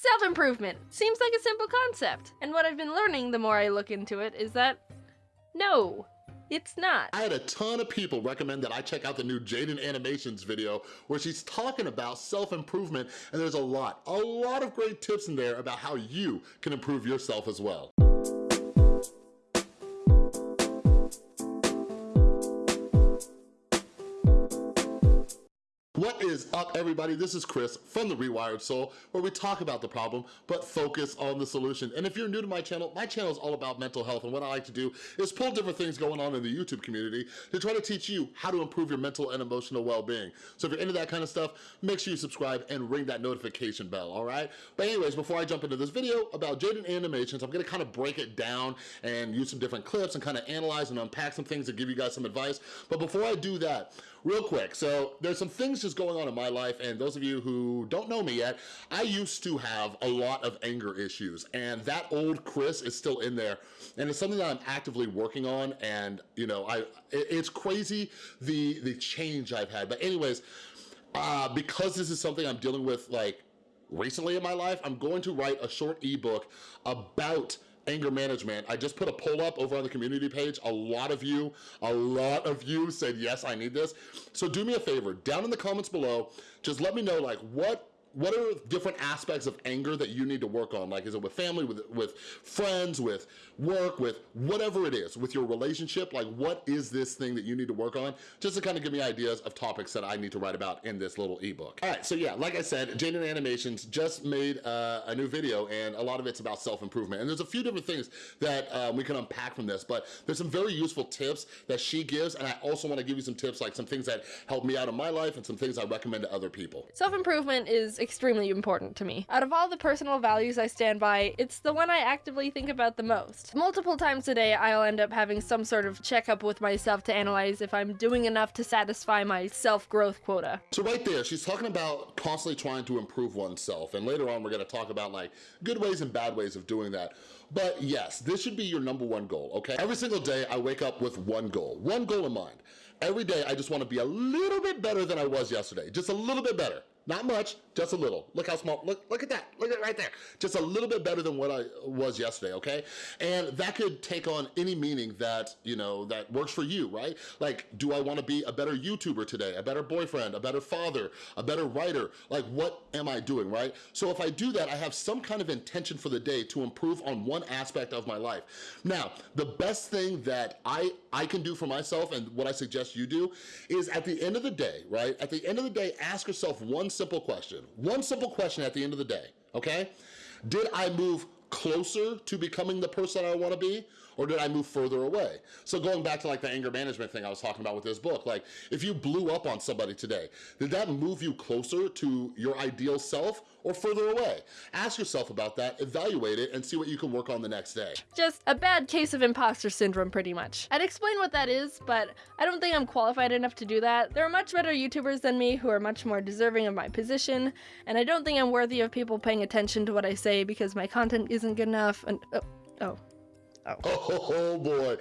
Self-improvement. Seems like a simple concept. And what I've been learning the more I look into it is that no, it's not. I had a ton of people recommend that I check out the new Jaiden Animations video where she's talking about self-improvement and there's a lot, a lot of great tips in there about how you can improve yourself as well. What is up everybody? This is Chris from The Rewired Soul where we talk about the problem but focus on the solution. And if you're new to my channel, my channel is all about mental health and what I like to do is pull different things going on in the YouTube community to try to teach you how to improve your mental and emotional well-being. So if you're into that kind of stuff, make sure you subscribe and ring that notification bell, all right? But anyways, before I jump into this video about Jaiden Animations, I'm gonna kind of break it down and use some different clips and kind of analyze and unpack some things to give you guys some advice. But before I do that, real quick, so there's some things just going on in my life, and those of you who don't know me yet, I used to have a lot of anger issues, and that old Chris is still in there, and it's something that I'm actively working on, and you know, I it's crazy the, the change I've had. But anyways, uh, because this is something I'm dealing with like recently in my life, I'm going to write a short ebook about anger management. I just put a poll up over on the community page. A lot of you, a lot of you said, yes, I need this. So do me a favor, down in the comments below, just let me know like what what are different aspects of anger that you need to work on? Like, is it with family, with, with friends, with work, with whatever it is, with your relationship? Like, what is this thing that you need to work on? Just to kind of give me ideas of topics that I need to write about in this little ebook. All right, so yeah, like I said, Jaiden Animations just made uh, a new video and a lot of it's about self-improvement. And there's a few different things that um, we can unpack from this, but there's some very useful tips that she gives. And I also wanna give you some tips, like some things that help me out in my life and some things I recommend to other people. Self-improvement is extremely important to me. Out of all the personal values I stand by, it's the one I actively think about the most. Multiple times a day, I'll end up having some sort of checkup with myself to analyze if I'm doing enough to satisfy my self-growth quota. So right there, she's talking about constantly trying to improve oneself, and later on we're gonna talk about like good ways and bad ways of doing that. But yes, this should be your number one goal, okay? Every single day, I wake up with one goal, one goal in mind. Every day, I just wanna be a little bit better than I was yesterday, just a little bit better. Not much, just a little. Look how small, look, look at that, look at it right there. Just a little bit better than what I was yesterday, okay? And that could take on any meaning that, you know, that works for you, right? Like, do I wanna be a better YouTuber today, a better boyfriend, a better father, a better writer? Like, what am I doing, right? So if I do that, I have some kind of intention for the day to improve on one aspect of my life. Now, the best thing that I, I can do for myself and what I suggest you do is at the end of the day, right? At the end of the day, ask yourself one simple question. One simple question at the end of the day, okay? Did I move closer to becoming the person I wanna be? Or did I move further away? So going back to like the anger management thing I was talking about with this book, like if you blew up on somebody today, did that move you closer to your ideal self or further away? Ask yourself about that, evaluate it, and see what you can work on the next day. Just a bad case of imposter syndrome, pretty much. I'd explain what that is, but I don't think I'm qualified enough to do that. There are much better YouTubers than me who are much more deserving of my position, and I don't think I'm worthy of people paying attention to what I say because my content isn't good enough, and- oh, oh. Oh. boy.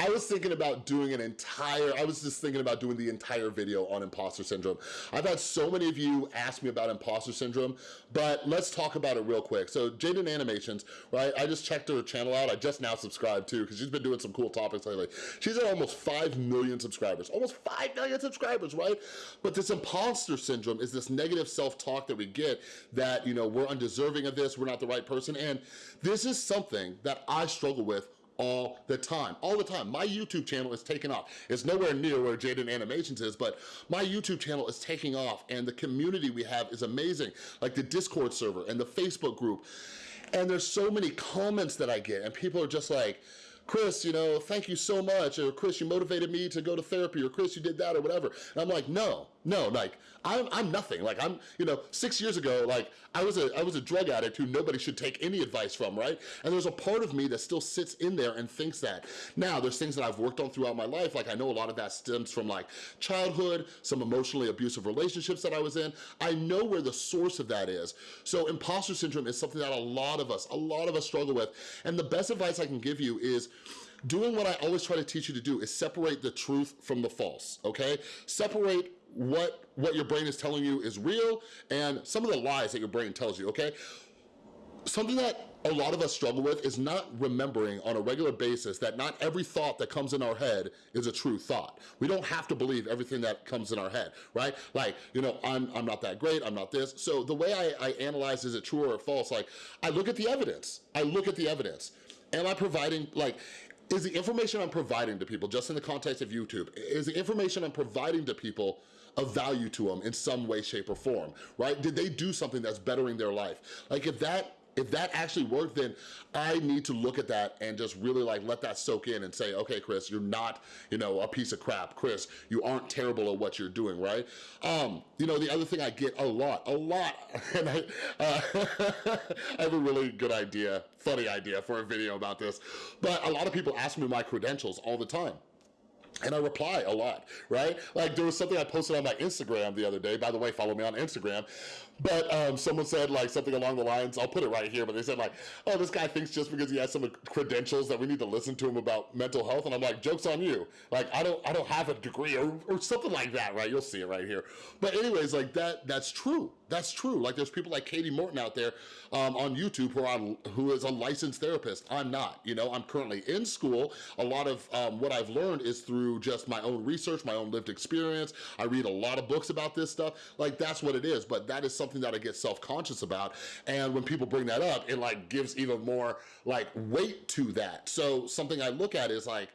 I was thinking about doing an entire, I was just thinking about doing the entire video on imposter syndrome. I've had so many of you ask me about imposter syndrome, but let's talk about it real quick. So Jaiden Animations, right? I just checked her channel out. I just now subscribed too, because she's been doing some cool topics lately. She's at almost 5 million subscribers, almost 5 million subscribers, right? But this imposter syndrome is this negative self-talk that we get that, you know, we're undeserving of this, we're not the right person. And this is something that I struggle with all the time, all the time. My YouTube channel is taking off. It's nowhere near where Jaiden Animations is, but my YouTube channel is taking off and the community we have is amazing, like the Discord server and the Facebook group. And there's so many comments that I get and people are just like, Chris, you know, thank you so much, or Chris, you motivated me to go to therapy, or Chris, you did that, or whatever. And I'm like, no, no, like, I'm, I'm nothing. Like, I'm, you know, six years ago, like, I was a I was a drug addict who nobody should take any advice from, right? And there's a part of me that still sits in there and thinks that. Now, there's things that I've worked on throughout my life, like I know a lot of that stems from like childhood, some emotionally abusive relationships that I was in. I know where the source of that is. So imposter syndrome is something that a lot of us, a lot of us struggle with. And the best advice I can give you is doing what I always try to teach you to do is separate the truth from the false, okay? Separate what, what your brain is telling you is real and some of the lies that your brain tells you, okay? something that a lot of us struggle with is not remembering on a regular basis that not every thought that comes in our head is a true thought. We don't have to believe everything that comes in our head, right? Like, you know, I'm, I'm not that great, I'm not this. So the way I, I analyze is it true or false, like, I look at the evidence. I look at the evidence. Am I providing, like, is the information I'm providing to people, just in the context of YouTube, is the information I'm providing to people of value to them in some way, shape, or form, right? Did they do something that's bettering their life? Like if that if that actually worked, then I need to look at that and just really like let that soak in and say, okay, Chris, you're not, you know, a piece of crap. Chris, you aren't terrible at what you're doing, right? Um, you know, the other thing I get a lot, a lot, and I, uh, I have a really good idea, funny idea for a video about this, but a lot of people ask me my credentials all the time and I reply a lot, right? Like there was something I posted on my Instagram the other day. By the way, follow me on Instagram. But um, someone said like something along the lines, I'll put it right here, but they said like, oh, this guy thinks just because he has some credentials that we need to listen to him about mental health. And I'm like, joke's on you. Like, I don't, I don't have a degree or, or something like that, right? You'll see it right here. But anyways, like that, that's true. That's true. Like there's people like Katie Morton out there um, on YouTube who are who is a licensed therapist. I'm not, you know, I'm currently in school. A lot of um, what I've learned is through just my own research, my own lived experience. I read a lot of books about this stuff. Like that's what it is. But that is something that I get self-conscious about. And when people bring that up, it like gives even more like weight to that. So something I look at is like,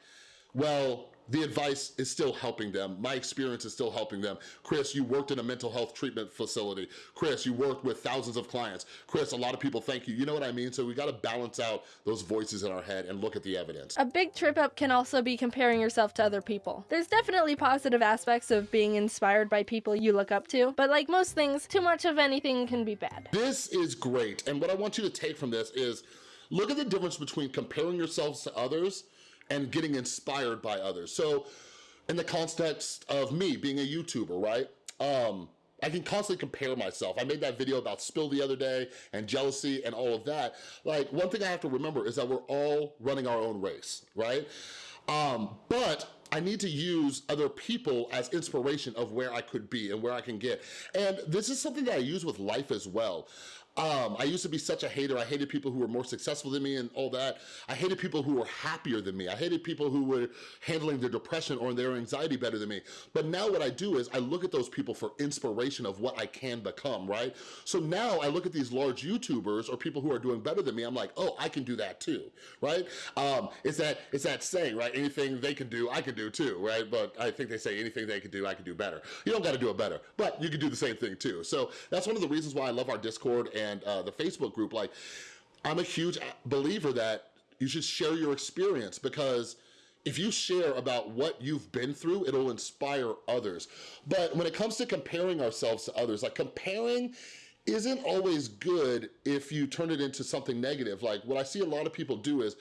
well, the advice is still helping them. My experience is still helping them. Chris, you worked in a mental health treatment facility. Chris, you worked with thousands of clients. Chris, a lot of people thank you. You know what I mean? So we gotta balance out those voices in our head and look at the evidence. A big trip up can also be comparing yourself to other people. There's definitely positive aspects of being inspired by people you look up to, but like most things, too much of anything can be bad. This is great. And what I want you to take from this is look at the difference between comparing yourselves to others and getting inspired by others. So in the context of me being a YouTuber, right? Um, I can constantly compare myself. I made that video about spill the other day and jealousy and all of that. Like one thing I have to remember is that we're all running our own race, right? Um, but I need to use other people as inspiration of where I could be and where I can get. And this is something that I use with life as well. Um, I used to be such a hater. I hated people who were more successful than me and all that. I hated people who were happier than me. I hated people who were handling their depression or their anxiety better than me. But now what I do is I look at those people for inspiration of what I can become, right? So now I look at these large YouTubers or people who are doing better than me. I'm like, oh, I can do that too, right? Um, it's that it's that saying, right? Anything they can do, I can do too, right? But I think they say anything they can do, I can do better. You don't got to do it better, but you can do the same thing too. So that's one of the reasons why I love our Discord and and uh, the Facebook group, like I'm a huge believer that you should share your experience because if you share about what you've been through, it'll inspire others. But when it comes to comparing ourselves to others, like comparing isn't always good if you turn it into something negative. Like what I see a lot of people do is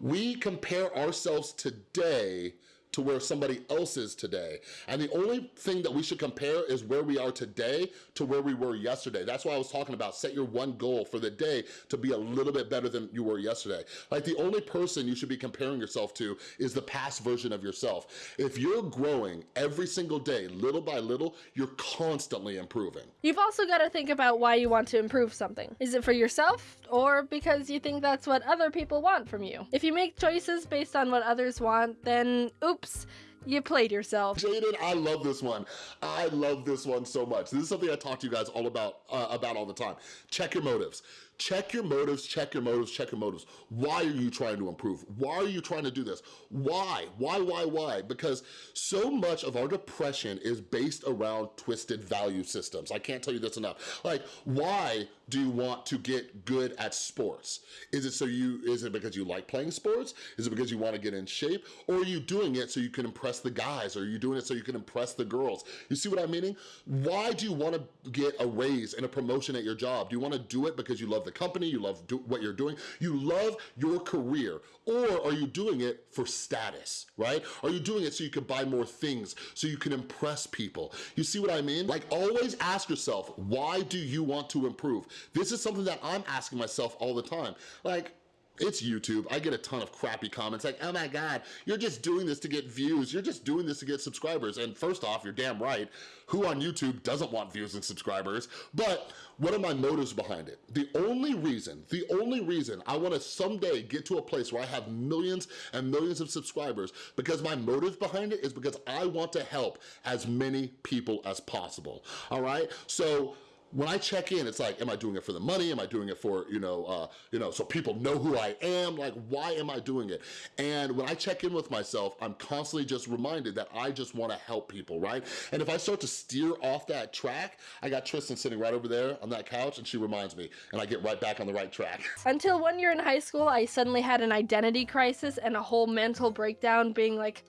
we compare ourselves today to where somebody else is today. And the only thing that we should compare is where we are today to where we were yesterday. That's why I was talking about set your one goal for the day to be a little bit better than you were yesterday. Like the only person you should be comparing yourself to is the past version of yourself. If you're growing every single day, little by little, you're constantly improving. You've also got to think about why you want to improve something. Is it for yourself or because you think that's what other people want from you? If you make choices based on what others want, then oops, Oops. You played yourself. Jaiden, I love this one. I love this one so much. This is something I talk to you guys all about uh, about all the time. Check your motives. Check your motives, check your motives, check your motives. Why are you trying to improve? Why are you trying to do this? Why? Why, why, why? Because so much of our depression is based around twisted value systems. I can't tell you this enough. Like, why do you want to get good at sports? Is it so you, is it because you like playing sports? Is it because you want to get in shape? Or are you doing it so you can impress the guys? Or are you doing it so you can impress the girls? You see what I'm meaning? Why do you want to get a raise and a promotion at your job? Do you want to do it because you love the company, you love what you're doing, you love your career, or are you doing it for status, right? Are you doing it so you can buy more things, so you can impress people? You see what I mean? Like always ask yourself, why do you want to improve? This is something that I'm asking myself all the time. Like, It's YouTube. I get a ton of crappy comments like, oh my God, you're just doing this to get views. You're just doing this to get subscribers. And first off, you're damn right. Who on YouTube doesn't want views and subscribers? But what are my motives behind it? The only reason, the only reason I wanna someday get to a place where I have millions and millions of subscribers because my motive behind it is because I want to help as many people as possible, all right? So when I check in, it's like, am I doing it for the money? Am I doing it for, you know, uh, you know, so people know who I am? Like, why am I doing it? And when I check in with myself, I'm constantly just reminded that I just wanna help people, right? And if I start to steer off that track, I got Tristan sitting right over there on that couch and she reminds me and I get right back on the right track. Until one year in high school, I suddenly had an identity crisis and a whole mental breakdown being like,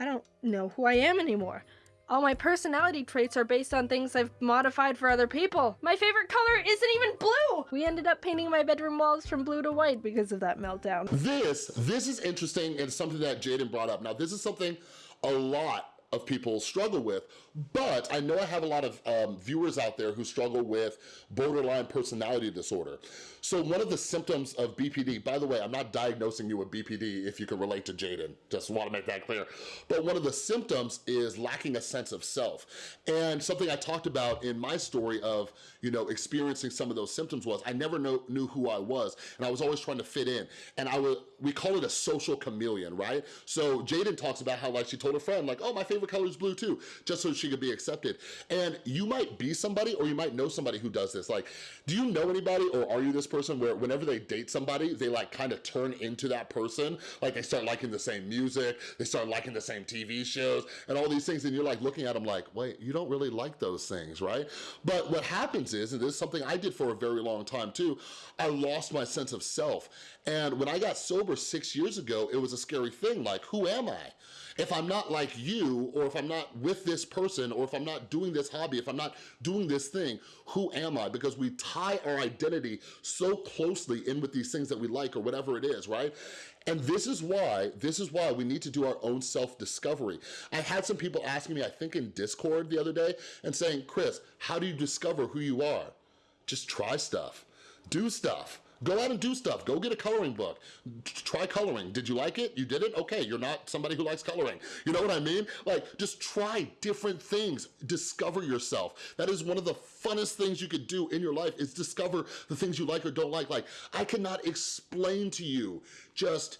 I don't know who I am anymore. All my personality traits are based on things I've modified for other people. My favorite color isn't even blue! We ended up painting my bedroom walls from blue to white because of that meltdown. This, this is interesting and something that Jaiden brought up. Now, this is something a lot of people struggle with, but I know I have a lot of um, viewers out there who struggle with borderline personality disorder. So one of the symptoms of BPD, by the way, I'm not diagnosing you with BPD if you can relate to Jaiden, just wanna make that clear. But one of the symptoms is lacking a sense of self. And something I talked about in my story of, you know, experiencing some of those symptoms was I never know, knew who I was and I was always trying to fit in. And I would, we call it a social chameleon, right? So Jaiden talks about how like she told a friend like, oh, my favorite color is blue too, just so she could be accepted. And you might be somebody or you might know somebody who does this. Like, do you know anybody or are you this person where whenever they date somebody, they like kind of turn into that person. Like they start liking the same music, they start liking the same TV shows and all these things. And you're like looking at them like, wait, you don't really like those things, right? But what happens is, and this is something I did for a very long time too, I lost my sense of self. And when I got sober six years ago, it was a scary thing. Like, who am I? if I'm not like you, or if I'm not with this person, or if I'm not doing this hobby, if I'm not doing this thing, who am I? Because we tie our identity so closely in with these things that we like or whatever it is, right? And this is why, this is why we need to do our own self-discovery. I had some people asking me, I think in Discord the other day, and saying, Chris, how do you discover who you are? Just try stuff, do stuff. Go out and do stuff. Go get a coloring book. Try coloring. Did you like it? You did it? Okay, you're not somebody who likes coloring. You know what I mean? Like, just try different things. Discover yourself. That is one of the funnest things you could do in your life is discover the things you like or don't like. Like, I cannot explain to you just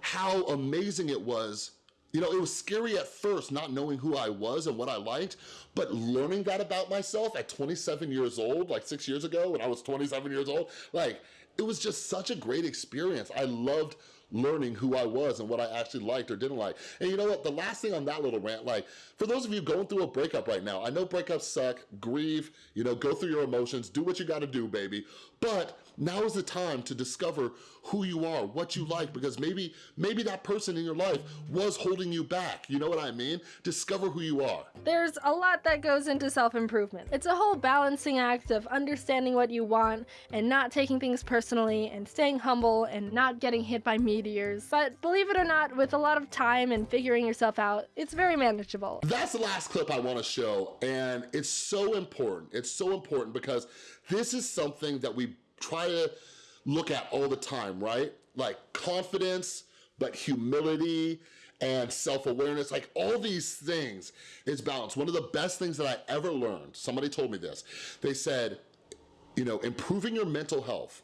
how amazing it was you know, it was scary at first not knowing who I was and what I liked, but learning that about myself at 27 years old, like six years ago when I was 27 years old, like it was just such a great experience. I loved learning who I was and what I actually liked or didn't like. And you know what, the last thing on that little rant, like for those of you going through a breakup right now, I know breakups suck, grieve, you know, go through your emotions, do what you gotta do, baby. But now is the time to discover who you are, what you like, because maybe, maybe that person in your life was holding you back. You know what I mean? Discover who you are. There's a lot that goes into self-improvement. It's a whole balancing act of understanding what you want and not taking things personally and staying humble and not getting hit by meteors. But believe it or not, with a lot of time and figuring yourself out, it's very manageable. That's the last clip I wanna show, and it's so important. It's so important because this is something that we try to look at all the time, right? Like confidence, but humility and self-awareness, like all these things is balance. One of the best things that I ever learned, somebody told me this, they said, you know, improving your mental health,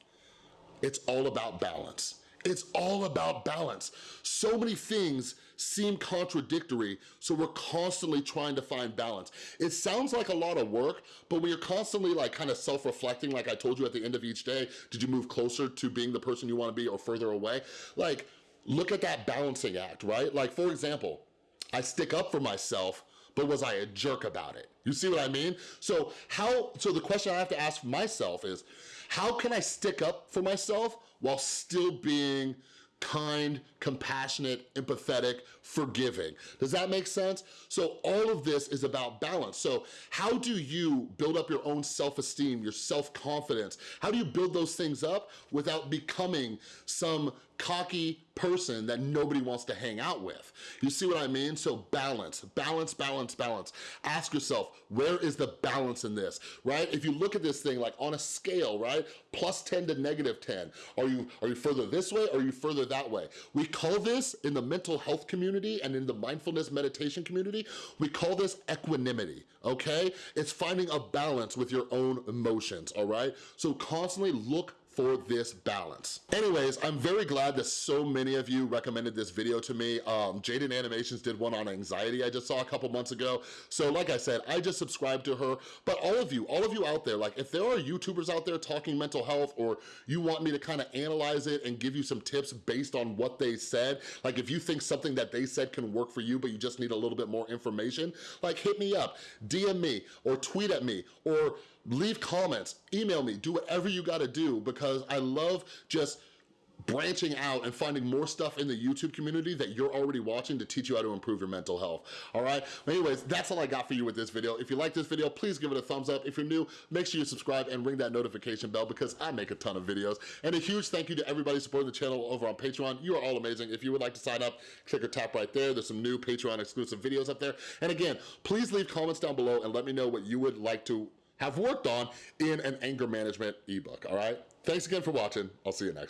it's all about balance. It's all about balance. So many things seem contradictory, so we're constantly trying to find balance. It sounds like a lot of work, but when you're constantly like kind of self-reflecting, like I told you at the end of each day, did you move closer to being the person you wanna be or further away? Like, look at that balancing act, right? Like, for example, I stick up for myself, but was I a jerk about it? You see what I mean? So how, so the question I have to ask myself is, how can I stick up for myself while still being kind, compassionate, empathetic, forgiving. Does that make sense? So all of this is about balance. So how do you build up your own self-esteem, your self-confidence? How do you build those things up without becoming some cocky person that nobody wants to hang out with. You see what I mean? So balance, balance, balance, balance. Ask yourself, where is the balance in this, right? If you look at this thing like on a scale, right? Plus 10 to negative 10. Are you, are you further this way or are you further that way? We call this in the mental health community and in the mindfulness meditation community, we call this equanimity, okay? It's finding a balance with your own emotions, all right? So constantly look for this balance. Anyways, I'm very glad that so many of you recommended this video to me. Um, Jaiden Animations did one on anxiety I just saw a couple months ago. So like I said, I just subscribed to her, but all of you, all of you out there, like if there are YouTubers out there talking mental health or you want me to kind of analyze it and give you some tips based on what they said, like if you think something that they said can work for you, but you just need a little bit more information, like hit me up, DM me, or tweet at me, or leave comments, email me, do whatever you gotta do because I love just branching out and finding more stuff in the YouTube community that you're already watching to teach you how to improve your mental health, all right? anyways, that's all I got for you with this video. If you like this video, please give it a thumbs up. If you're new, make sure you subscribe and ring that notification bell because I make a ton of videos. And a huge thank you to everybody supporting the channel over on Patreon. You are all amazing. If you would like to sign up, click or tap right there. There's some new Patreon exclusive videos up there. And again, please leave comments down below and let me know what you would like to have worked on in an anger management ebook, all right? Thanks again for watching. I'll see you next time.